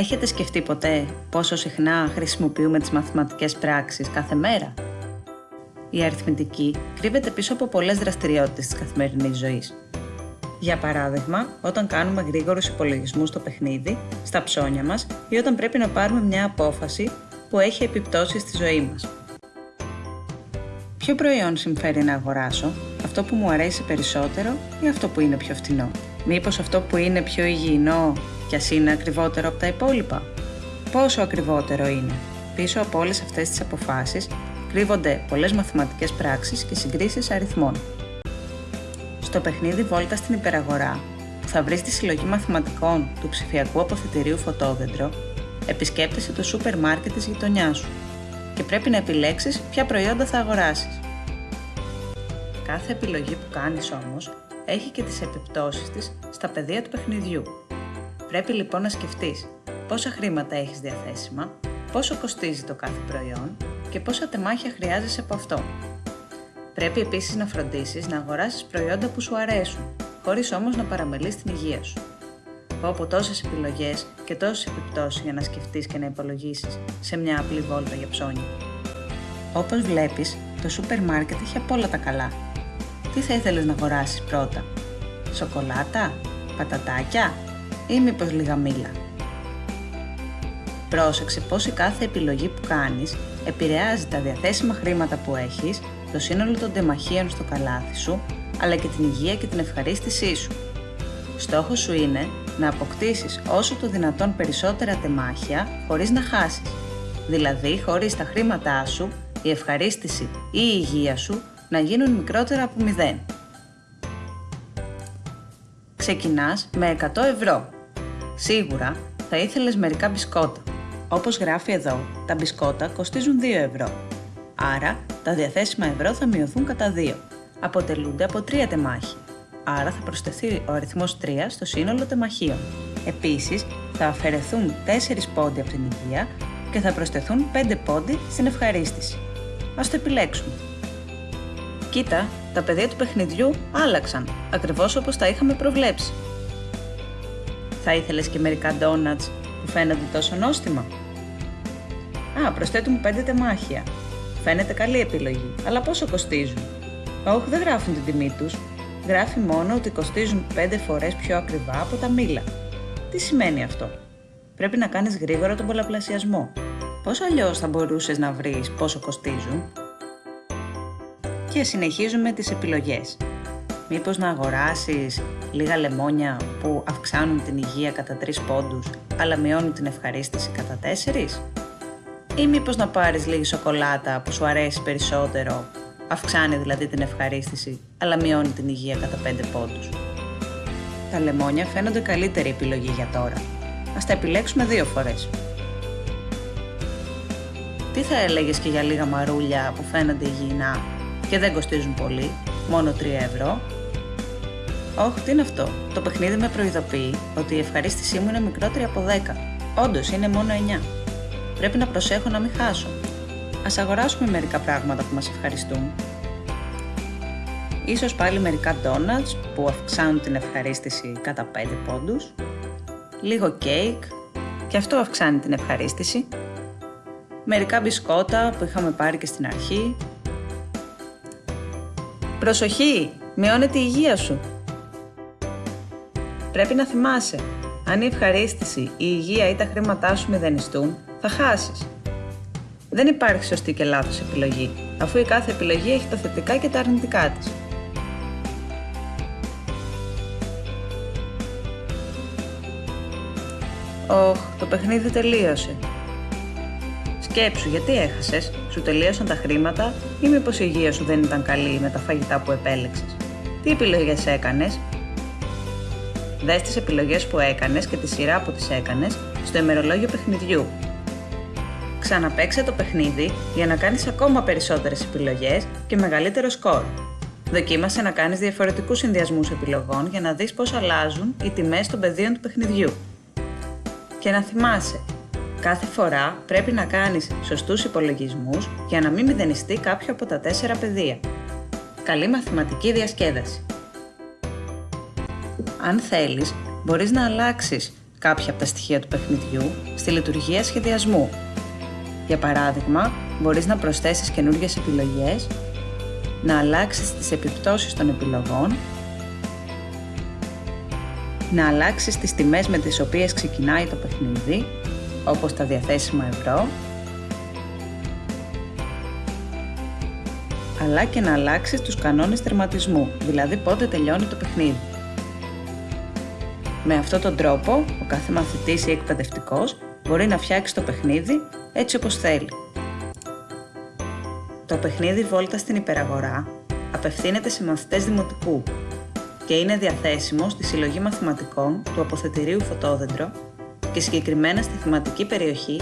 Έχετε σκεφτεί ποτέ πόσο συχνά χρησιμοποιούμε τις μαθηματικές πράξεις κάθε μέρα; Η αριθμητική κρύβεται πίσω από πολλές δραστηριότητες της καθημερινής ζωής. Για παράδειγμα, όταν κάνουμε γρήγορους υπολογισμούς στο παιχνίδι, στα ψώνια μας ή όταν πρέπει να πάρουμε μια απόφαση που έχει επιπτώσεις στη ζωή μας. Ποιο προϊόν συμφέρει να αγοράσω, αυτό που μου αρέσει περισσότερο ή αυτό που είναι πιο φτηνό; Μήπως αυτό που είναι πιο υγιεινό κι ας είναι ακριβότερο από τα υπόλοιπα; Πόσο ακριβότερο είναι; Πίσω από όλες αυτές τις αποφάσεις κρύβονται πολλές μαθηματικές πράξεις και συγκρίσεις αριθμών. Στο παιχνίδι Βόλτα στην υπεραγορά, που θα βρεις τη συλλογή μαθηματικών του ψηφιακού αποθετηρίου Φωτόδεντρο, επισκέπτεσαι το σούπερ μάρκετ της γειτονιάς σου και πρέπει να επιλέξεις ποια προϊόντα θα αγοράσεις. Κάθε επιλογή που κάνεις όμως έχει και τις επιπτώσεις της στα πεδία του παιχνιδιού. Πρέπει λοιπόν να σκεφτείς πόσα χρήματα έχεις διαθέσιμα, πόσο κοστίζει το κάθε προϊόν και πόσα τεμάχια χρειάζεσαι από αυτό. Πρέπει επίσης να φροντίσεις να αγοράσεις προϊόντα που σου αρέσουν, χωρίς όμως να παραμελείς την υγεία σου. Πω από τόσες επιλογές και τόσες επιπτώσεις για να σκεφτείς και να υπολογίσεις σε μια απλή βόλτα για ψώνια. Όπως βλέπεις, το σούπερ μάρκετ έχει απ' όλα τα καλά τι θα ήθελες να αγοράσεις πρώτα, σοκολάτα, πατατάκια ή μήπως λίγα μήλα. Πρόσεξε πως η κάθε επιλογή που κάνεις επηρεάζει τα διαθέσιμα χρήματα που έχεις, το σύνολο των τεμαχίων στο καλάθι σου, αλλά και την υγεία και την ευχαρίστησή σου. Στόχος σου είναι να αποκτήσεις όσο το δυνατόν περισσότερα τεμάχια χωρίς να χάσεις. Δηλαδή, χωρίς τα χρήματά σου, η ευχαρίστηση ή η υγεία σου να γίνουν μικρότερα από 0. Ξεκινάς με 100 ευρώ. Σίγουρα θα ήθελες μερικά μπισκότα. Όπως γράφει εδώ, τα μπισκότα κοστίζουν 2 ευρώ. Άρα, τα διαθέσιμα ευρώ θα μειωθούν κατά 2. Αποτελούνται από 3 τεμάχια. Άρα θα προσθεθεί ο αριθμός 3 στο σύνολο τεμαχίων. Επίσης, θα αφαιρεθούν 4 πόντι από την υγεία και θα προσθεθούν 5 πόντι στην ευχαρίστηση. Ας το επιλέξουμε. Κοίτα, τα πεδία του παιχνιδιού άλλαξαν, ακριβώς όπως τα είχαμε προβλέψει. Θα ήθελες και μερικά ντόνατς που φαίνονται τόσο νόστιμα; Α, προσθέτουν 5 τεμάχια. Φαίνεται καλή επιλογή, αλλά πόσο κοστίζουν; Όχι, δεν γράφουν την τιμή τους. Γράφει μόνο ότι κοστίζουν 5 φορές πιο ακριβά από τα μήλα. Τι σημαίνει αυτό; Πρέπει να κάνεις γρήγορα τον πολλαπλασιασμό. Πώς αλλιώς θα μπορούσες να βρεις πόσο κοστίζουν; Και συνεχίζουμε τις επιλογές. Μήπως να αγοράσεις λίγα λεμόνια που αυξάνουν την υγεία κατά 3 πόντους, αλλά μειώνουν την ευχαρίστηση κατά 4? Ή μήπως να πάρεις λίγη σοκολάτα που σου αρέσει περισσότερο, αυξάνει δηλαδή την ευχαρίστηση, αλλά μειώνει την υγεία κατά 5 πόντους; Τα λεμόνια φαίνονται καλύτερη επιλογή για τώρα. Ας τα επιλέξουμε δύο φορές. Τι θα έλεγες και για λίγα μαρούλια που φαίνονται υγιεινά; Και δεν κοστίζουν πολύ, μόνο 3 ευρώ. Όχι, τι είναι αυτό; Το παιχνίδι με προειδοποιεί ότι η ευχαρίστησή μου είναι μικρότερη από 10. Όντως είναι μόνο 9. Πρέπει να προσέχω να μην χάσω. Ας αγοράσουμε μερικά πράγματα που μας ευχαριστούν. Ίσως πάλι μερικά donuts που αυξάνουν την ευχαρίστηση κατά 5 πόντους. Λίγο κέικ και αυτό αυξάνει την ευχαρίστηση. Μερικά μπισκότα που είχαμε πάρει και στην αρχή Προσοχή! Μειώνεται η υγεία σου. Πρέπει να θυμάσαι, αν η ευχαρίστηση, η υγεία ή τα χρήματά σου μηδενιστούν, θα χάσεις. Δεν υπάρχει σωστή και λάθος επιλογή, αφού η κάθε επιλογή έχει τα θετικά και τα αρνητικά της. Ωχ, το παιχνίδι τελείωσε. Σκέψου γιατί έχασες, σου τελείωσαν τα χρήματα ή μήπως η υγεία σου δεν ήταν καλή με τα φαγητά που επέλεξες; Τι επιλογές έκανες; Δες τις επιλογές που έκανες και τη σειρά που τις έκανες στο ημερολόγιο παιχνιδιού. Ξαναπαίξε το παιχνίδι για να κάνεις ακόμα περισσότερες επιλογές και μεγαλύτερο σκορ. Δοκίμασε να κάνεις διαφορετικούς συνδυασμούς επιλογών για να δεις πώς αλλάζουν οι τιμές των πεδίων του παιχνιδιού. Και να θυμάσαι, Κάθε φορά πρέπει να κάνεις σωστούς υπολογισμούς για να μην μηδενιστεί κάποιο από τα τέσσερα πεδία. Καλή μαθηματική διασκέδαση. Αν θέλεις, μπορείς να αλλάξεις κάποια από τα στοιχεία του παιχνιδιού στη λειτουργία σχεδιασμού. Για παράδειγμα, μπορείς να προσθέσεις καινούργιες επιλογές, να αλλάξεις τις επιπτώσεις των επιλογών, να αλλάξεις τις τιμές με τις οποίες ξεκινάει το παιχνίδι, όπως τα διαθέσιμα ευρώ, αλλά και να αλλάξεις τους κανόνες τερματισμού, δηλαδή πότε τελειώνει το παιχνίδι. Με αυτόν τον τρόπο, ο κάθε μαθητής ή εκπαιδευτικός μπορεί να φτιάξει το παιχνίδι έτσι όπως θέλει. Το παιχνίδι Βόλτα στην Υπεραγορά απευθύνεται σε μαθητές δημοτικού και είναι διαθέσιμο στη συλλογή μαθηματικών του Αποθετηρίου Φωτόδεντρο και συγκεκριμένα στη θεματική περιοχή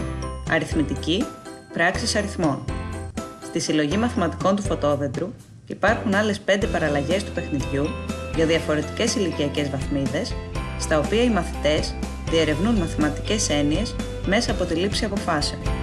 Αριθμητική Πράξης Αριθμών. Στη συλλογή μαθηματικών του Φωτόδεντρου υπάρχουν άλλες 5 παραλλαγές του παιχνιδιού για διαφορετικές ηλικιακές βαθμίδες στα οποία οι μαθητές διερευνούν μαθηματικές έννοιες μέσα από τη λήψη αποφάσεων.